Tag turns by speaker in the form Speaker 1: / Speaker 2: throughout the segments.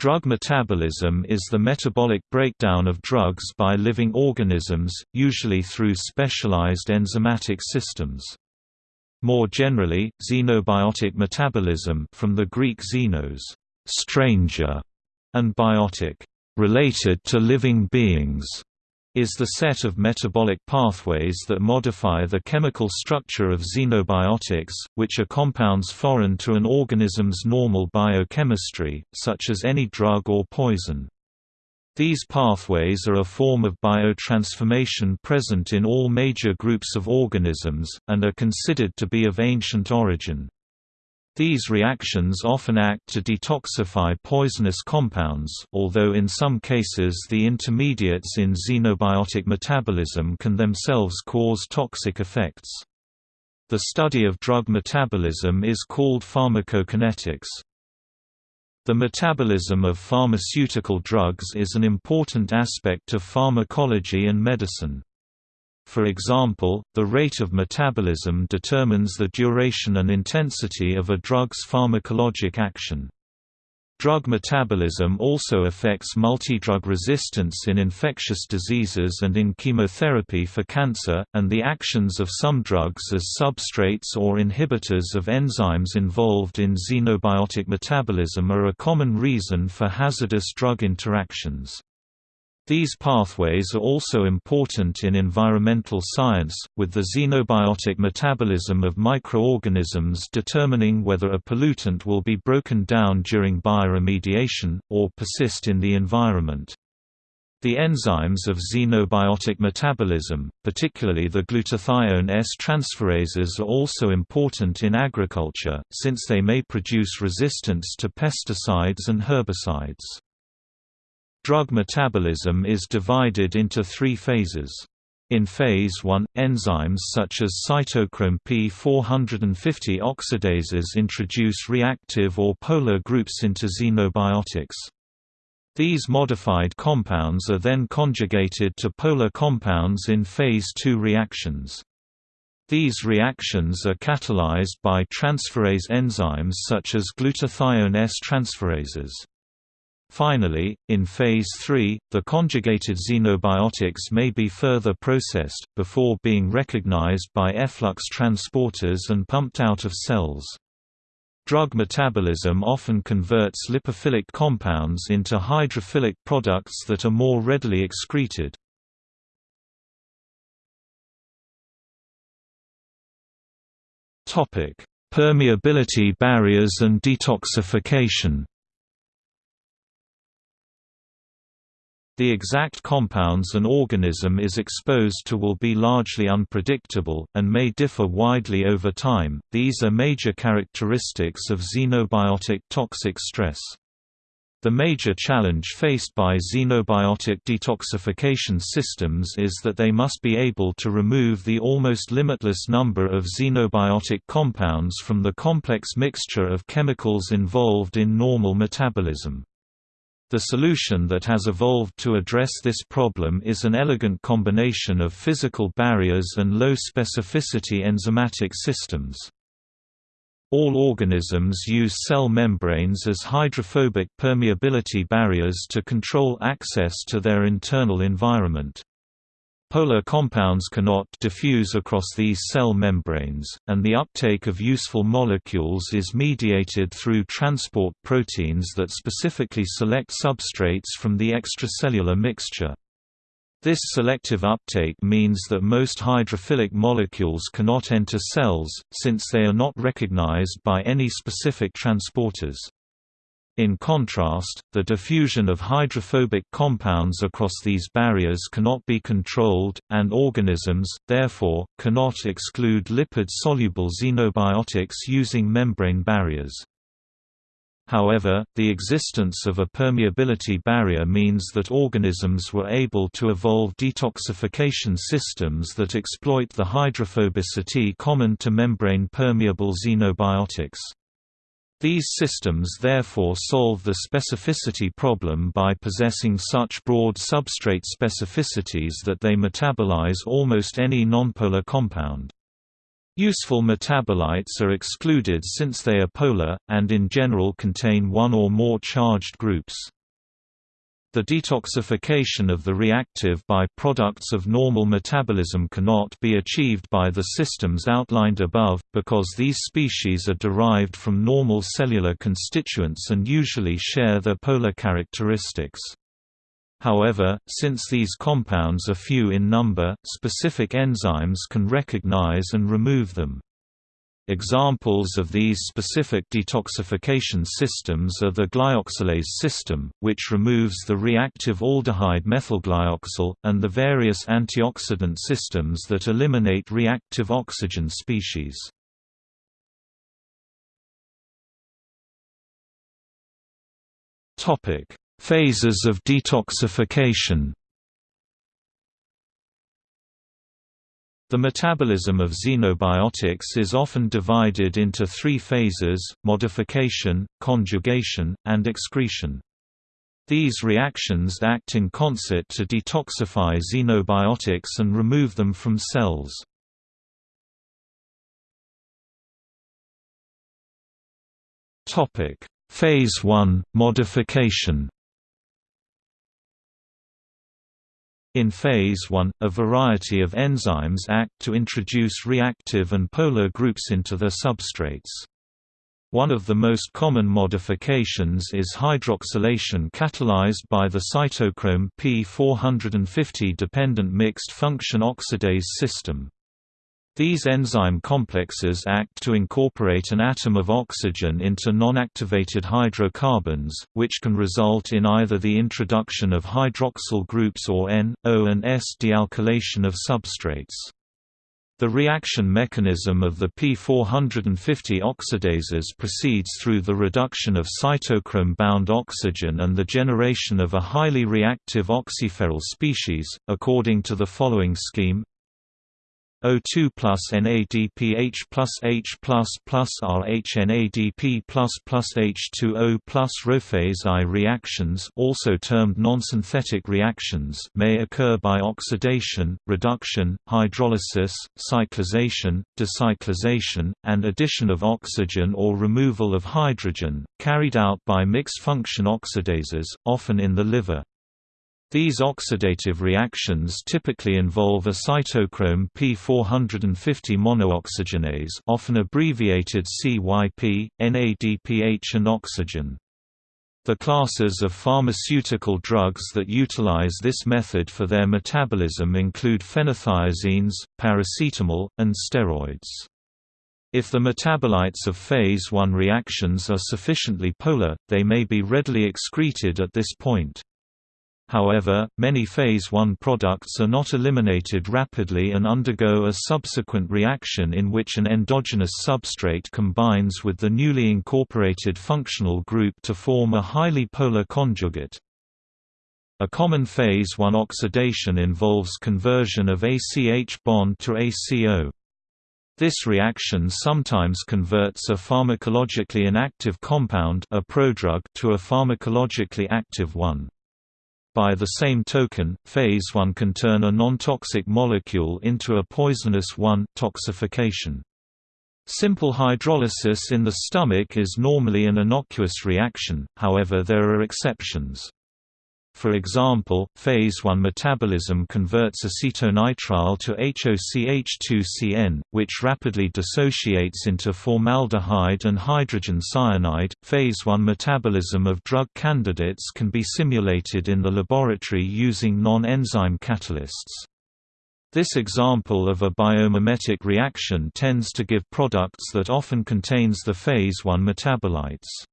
Speaker 1: Drug metabolism is the metabolic breakdown of drugs by living organisms, usually through specialized enzymatic systems. More generally, xenobiotic metabolism from the Greek xenos, stranger, and biotic, related to living beings, is the set of metabolic pathways that modify the chemical structure of xenobiotics, which are compounds foreign to an organism's normal biochemistry, such as any drug or poison. These pathways are a form of biotransformation present in all major groups of organisms, and are considered to be of ancient origin. These reactions often act to detoxify poisonous compounds, although in some cases the intermediates in xenobiotic metabolism can themselves cause toxic effects. The study of drug metabolism is called pharmacokinetics. The metabolism of pharmaceutical drugs is an important aspect of pharmacology and medicine. For example, the rate of metabolism determines the duration and intensity of a drug's pharmacologic action. Drug metabolism also affects multidrug resistance in infectious diseases and in chemotherapy for cancer, and the actions of some drugs as substrates or inhibitors of enzymes involved in xenobiotic metabolism are a common reason for hazardous drug interactions. These pathways are also important in environmental science, with the xenobiotic metabolism of microorganisms determining whether a pollutant will be broken down during bioremediation, or persist in the environment. The enzymes of xenobiotic metabolism, particularly the glutathione S transferases are also important in agriculture, since they may produce resistance to pesticides and herbicides. Drug metabolism is divided into three phases. In phase 1, enzymes such as cytochrome P450 oxidases introduce reactive or polar groups into xenobiotics. These modified compounds are then conjugated to polar compounds in phase 2 reactions. These reactions are catalyzed by transferase enzymes such as glutathione S transferases. Finally, in phase 3, the conjugated xenobiotics may be further processed, before being recognized by efflux transporters and pumped out of cells. Drug metabolism often converts lipophilic compounds into hydrophilic products that are more readily excreted. Permeability barriers and detoxification The exact compounds an organism is exposed to will be largely unpredictable, and may differ widely over time. These are major characteristics of xenobiotic toxic stress. The major challenge faced by xenobiotic detoxification systems is that they must be able to remove the almost limitless number of xenobiotic compounds from the complex mixture of chemicals involved in normal metabolism. The solution that has evolved to address this problem is an elegant combination of physical barriers and low-specificity enzymatic systems. All organisms use cell membranes as hydrophobic permeability barriers to control access to their internal environment. Polar compounds cannot diffuse across these cell membranes, and the uptake of useful molecules is mediated through transport proteins that specifically select substrates from the extracellular mixture. This selective uptake means that most hydrophilic molecules cannot enter cells, since they are not recognized by any specific transporters. In contrast, the diffusion of hydrophobic compounds across these barriers cannot be controlled, and organisms, therefore, cannot exclude lipid-soluble xenobiotics using membrane barriers. However, the existence of a permeability barrier means that organisms were able to evolve detoxification systems that exploit the hydrophobicity common to membrane-permeable xenobiotics. These systems therefore solve the specificity problem by possessing such broad substrate specificities that they metabolize almost any nonpolar compound. Useful metabolites are excluded since they are polar, and in general contain one or more charged groups. The detoxification of the reactive by products of normal metabolism cannot be achieved by the systems outlined above, because these species are derived from normal cellular constituents and usually share their polar characteristics. However, since these compounds are few in number, specific enzymes can recognize and remove them. Examples of these specific detoxification systems are the glyoxalase system, which removes the reactive aldehyde methylglyoxal, and the various antioxidant systems that eliminate reactive oxygen species. Phases of detoxification The metabolism of xenobiotics is often divided into three phases, modification, conjugation, and excretion. These reactions act in concert to detoxify xenobiotics and remove them from cells. Phase 1 – Modification In phase 1, a variety of enzymes act to introduce reactive and polar groups into the substrates. One of the most common modifications is hydroxylation catalyzed by the cytochrome P450 dependent mixed function oxidase system. These enzyme complexes act to incorporate an atom of oxygen into non-activated hydrocarbons, which can result in either the introduction of hydroxyl groups or N, O and S dealkylation of substrates. The reaction mechanism of the P450 oxidases proceeds through the reduction of cytochrome-bound oxygen and the generation of a highly reactive oxyferryl species, according to the following scheme O2 plus NADPH plus H plus plus RHNADP plus plus H2O plus Rophase I reactions also termed non-synthetic reactions may occur by oxidation, reduction, hydrolysis, cyclization, decyclization, and addition of oxygen or removal of hydrogen, carried out by mixed-function oxidases, often in the liver. These oxidative reactions typically involve a cytochrome P450 monooxygenase often abbreviated CYP, NADPH and oxygen. The classes of pharmaceutical drugs that utilize this method for their metabolism include phenothiazines, paracetamol, and steroids. If the metabolites of phase 1 reactions are sufficiently polar, they may be readily excreted at this point. However, many phase 1 products are not eliminated rapidly and undergo a subsequent reaction in which an endogenous substrate combines with the newly incorporated functional group to form a highly polar conjugate. A common phase 1 oxidation involves conversion of ACH bond to ACO. This reaction sometimes converts a pharmacologically inactive compound a prodrug to a pharmacologically active one. By the same token, phase 1 can turn a non-toxic molecule into a poisonous one toxification. Simple hydrolysis in the stomach is normally an innocuous reaction, however there are exceptions. For example, phase 1 metabolism converts acetonitrile to HOCH2CN, which rapidly dissociates into formaldehyde and hydrogen cyanide. Phase 1 metabolism of drug candidates can be simulated in the laboratory using non-enzyme catalysts. This example of a biomimetic reaction tends to give products that often contains the phase 1 metabolites.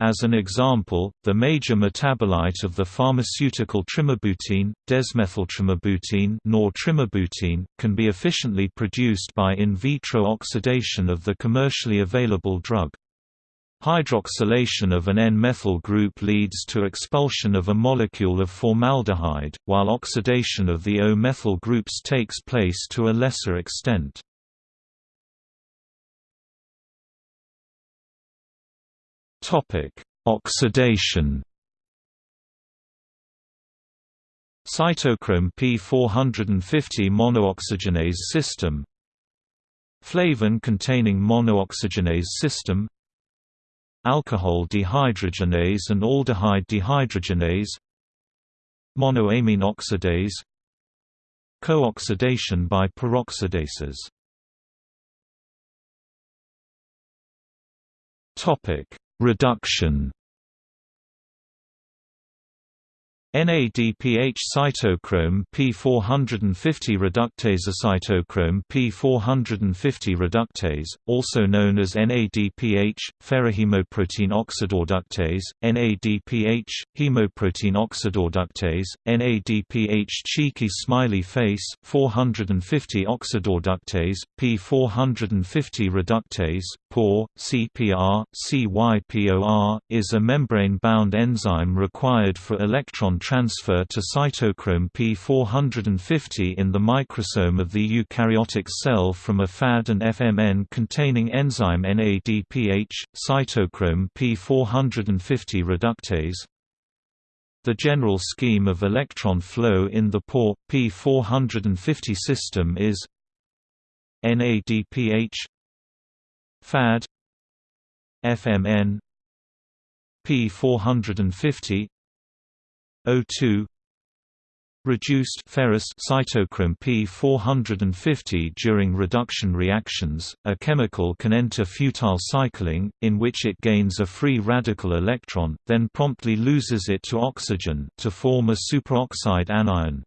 Speaker 1: As an example, the major metabolite of the pharmaceutical trimebutine, desmethyltrimebutine nor can be efficiently produced by in vitro oxidation of the commercially available drug. Hydroxylation of an N-methyl group leads to expulsion of a molecule of formaldehyde, while oxidation of the O-methyl groups takes place to a lesser extent. Topic: Oxidation. Cytochrome P450 monooxygenase system. Flavin-containing monooxygenase system. Alcohol dehydrogenase and aldehyde dehydrogenase. Monoamine oxidase Co-oxidation by peroxidases Reduction NADPH cytochrome P450 reductase cytochrome P450 reductase, also known as NADPH, ferrohemoprotein oxidoreductase, NADPH, hemoprotein oxidoreductase, NADPH cheeky smiley face 450 oxidoreductase, P450 reductase, POR, CPR, CYPOR, is a membrane-bound enzyme required for electron transfer to cytochrome P450 in the microsome of the eukaryotic cell from a FAD and FMN containing enzyme NADPH, cytochrome P450 reductase. The general scheme of electron flow in the POR, P450 system is NADPH FAD FMN P450 O2 Reduced ferrous cytochrome P450 during reduction reactions, a chemical can enter futile cycling, in which it gains a free radical electron, then promptly loses it to oxygen to form a superoxide anion.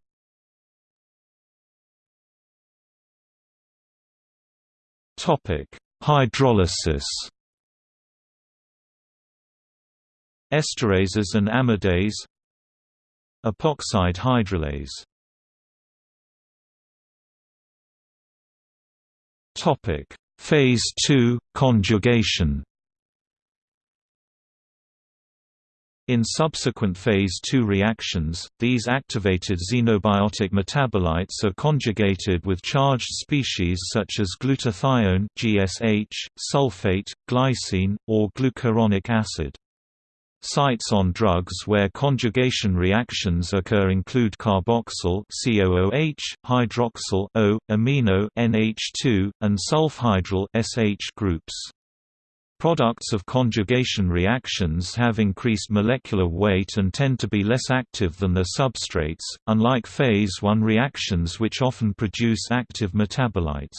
Speaker 1: Topic: Hydrolysis Esterases and amidase Epoxide hydrolase Topic: Phase 2 conjugation. In subsequent phase II reactions, these activated xenobiotic metabolites are conjugated with charged species such as glutathione (GSH), sulfate, glycine, or glucuronic acid. Sites on drugs where conjugation reactions occur include carboxyl COOH, hydroxyl O, amino NH2, and sulfhydryl SH groups. Products of conjugation reactions have increased molecular weight and tend to be less active than their substrates, unlike phase I reactions which often produce active metabolites.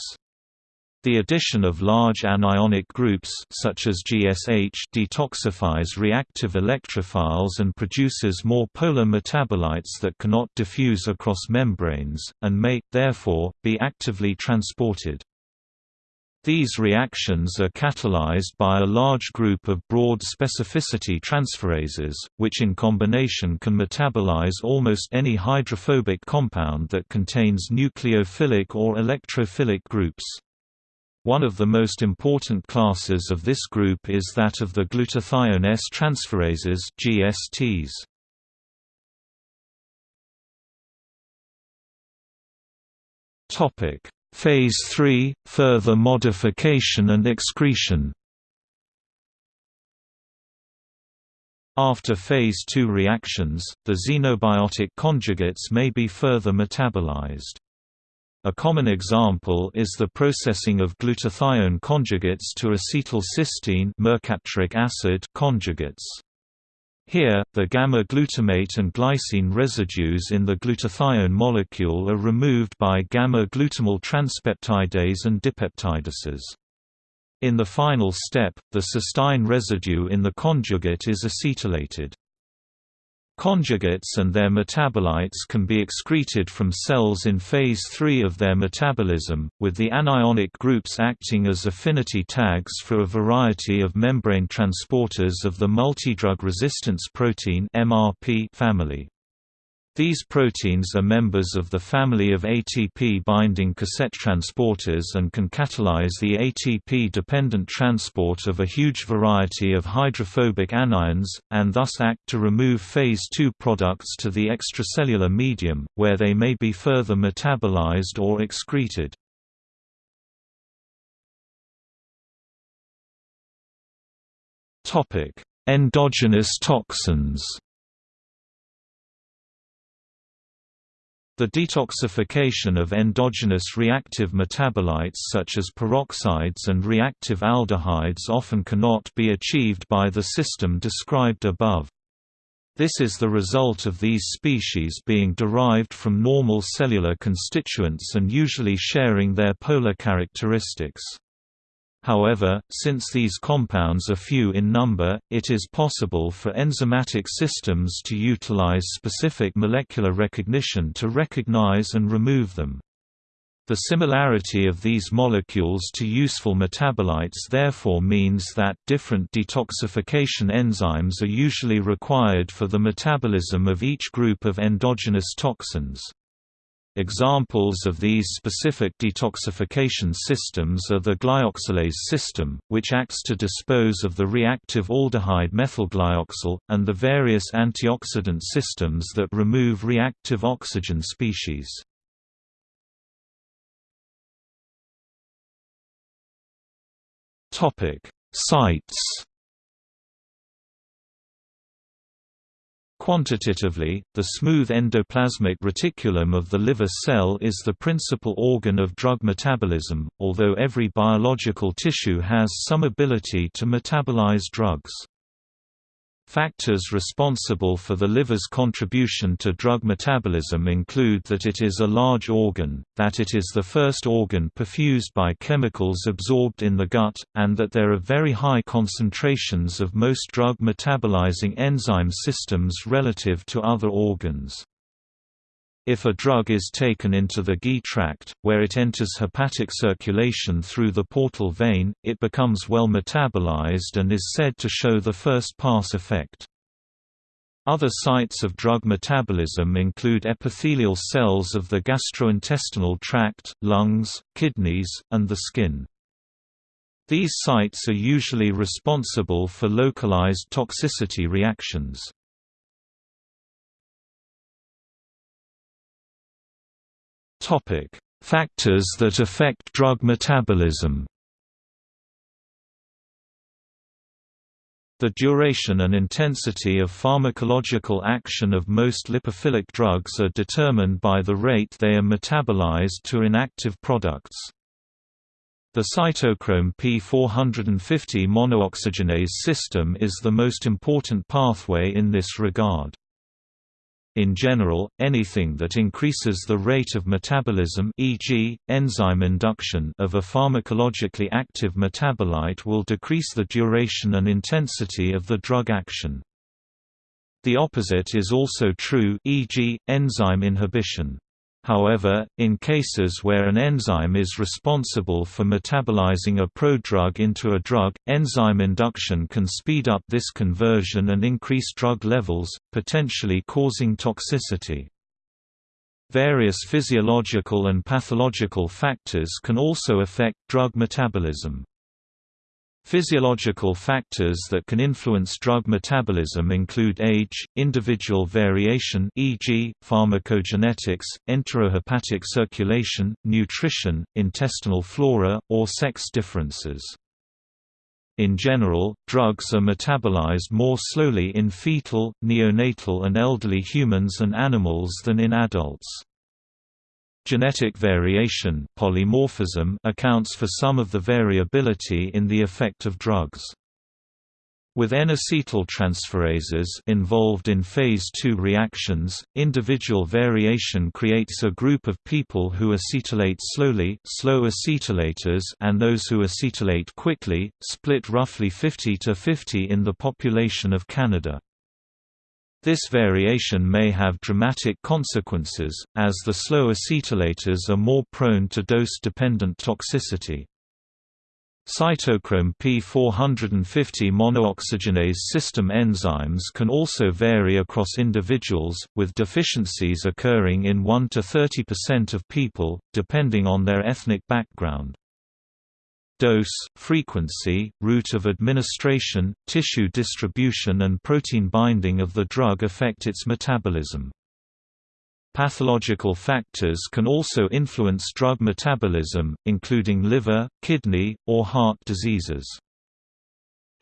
Speaker 1: The addition of large anionic groups such as GSH detoxifies reactive electrophiles and produces more polar metabolites that cannot diffuse across membranes, and may, therefore, be actively transported. These reactions are catalyzed by a large group of broad specificity transferases, which in combination can metabolize almost any hydrophobic compound that contains nucleophilic or electrophilic groups. One of the most important classes of this group is that of the glutathione S transferases GSTs. Topic: Phase 3 further modification and excretion. After phase 2 reactions, the xenobiotic conjugates may be further metabolized. A common example is the processing of glutathione conjugates to acetylcysteine mercapturic acid conjugates. Here, the gamma-glutamate and glycine residues in the glutathione molecule are removed by gamma-glutamyl transpeptidase and dipeptidases. In the final step, the cysteine residue in the conjugate is acetylated. Conjugates and their metabolites can be excreted from cells in phase III of their metabolism, with the anionic groups acting as affinity tags for a variety of membrane transporters of the multidrug resistance protein family. These proteins are members of the family of ATP-binding cassette transporters and can catalyze the ATP-dependent transport of a huge variety of hydrophobic anions, and thus act to remove phase II products to the extracellular medium, where they may be further metabolized or excreted. Endogenous toxins The detoxification of endogenous reactive metabolites such as peroxides and reactive aldehydes often cannot be achieved by the system described above. This is the result of these species being derived from normal cellular constituents and usually sharing their polar characteristics. However, since these compounds are few in number, it is possible for enzymatic systems to utilize specific molecular recognition to recognize and remove them. The similarity of these molecules to useful metabolites therefore means that different detoxification enzymes are usually required for the metabolism of each group of endogenous toxins. Examples of these specific detoxification systems are the glyoxalase system, which acts to dispose of the reactive aldehyde methylglyoxal, and the various antioxidant systems that remove reactive oxygen species. Sites Quantitatively, the smooth endoplasmic reticulum of the liver cell is the principal organ of drug metabolism, although every biological tissue has some ability to metabolize drugs. Factors responsible for the liver's contribution to drug metabolism include that it is a large organ, that it is the first organ perfused by chemicals absorbed in the gut, and that there are very high concentrations of most drug metabolizing enzyme systems relative to other organs. If a drug is taken into the GI tract, where it enters hepatic circulation through the portal vein, it becomes well metabolized and is said to show the first-pass effect. Other sites of drug metabolism include epithelial cells of the gastrointestinal tract, lungs, kidneys, and the skin. These sites are usually responsible for localized toxicity reactions. Topic: Factors that affect drug metabolism. The duration and intensity of pharmacological action of most lipophilic drugs are determined by the rate they are metabolized to inactive products. The cytochrome P450 monooxygenase system is the most important pathway in this regard. In general, anything that increases the rate of metabolism e.g., enzyme induction of a pharmacologically active metabolite will decrease the duration and intensity of the drug action. The opposite is also true e.g., enzyme inhibition. However, in cases where an enzyme is responsible for metabolizing a prodrug into a drug, enzyme induction can speed up this conversion and increase drug levels, potentially causing toxicity. Various physiological and pathological factors can also affect drug metabolism. Physiological factors that can influence drug metabolism include age, individual variation e.g., pharmacogenetics, enterohepatic circulation, nutrition, intestinal flora, or sex differences. In general, drugs are metabolized more slowly in fetal, neonatal and elderly humans and animals than in adults. Genetic variation polymorphism accounts for some of the variability in the effect of drugs. With N-acetyltransferases involved in phase II reactions, individual variation creates a group of people who acetylate slowly slow acetylators and those who acetylate quickly, split roughly 50 to 50 in the population of Canada. This variation may have dramatic consequences, as the slow acetylators are more prone to dose-dependent toxicity. Cytochrome P450 monooxygenase system enzymes can also vary across individuals, with deficiencies occurring in 1 to 30% of people, depending on their ethnic background. Dose, frequency, route of administration, tissue distribution and protein binding of the drug affect its metabolism. Pathological factors can also influence drug metabolism, including liver, kidney, or heart diseases.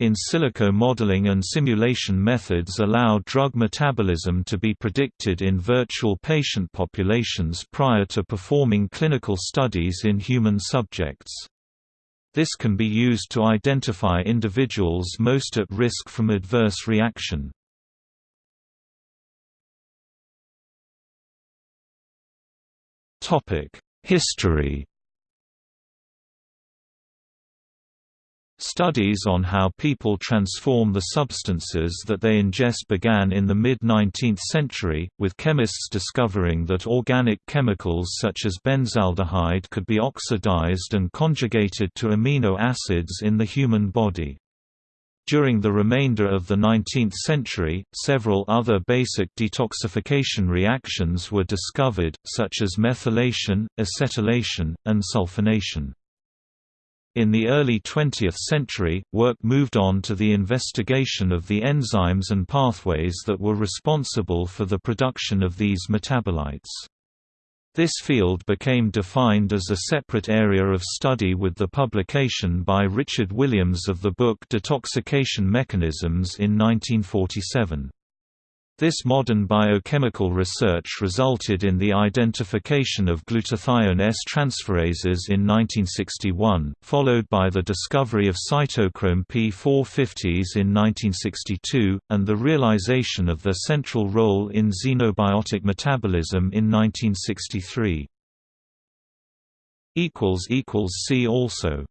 Speaker 1: In silico modeling and simulation methods allow drug metabolism to be predicted in virtual patient populations prior to performing clinical studies in human subjects. This can be used to identify individuals most at risk from adverse reaction. History Studies on how people transform the substances that they ingest began in the mid-19th century, with chemists discovering that organic chemicals such as benzaldehyde could be oxidized and conjugated to amino acids in the human body. During the remainder of the 19th century, several other basic detoxification reactions were discovered, such as methylation, acetylation, and sulfonation. In the early 20th century, work moved on to the investigation of the enzymes and pathways that were responsible for the production of these metabolites. This field became defined as a separate area of study with the publication by Richard Williams of the book Detoxication Mechanisms in 1947. This modern biochemical research resulted in the identification of glutathione S-transferases in 1961, followed by the discovery of cytochrome P450s in 1962, and the realization of their central role in xenobiotic metabolism in 1963. See also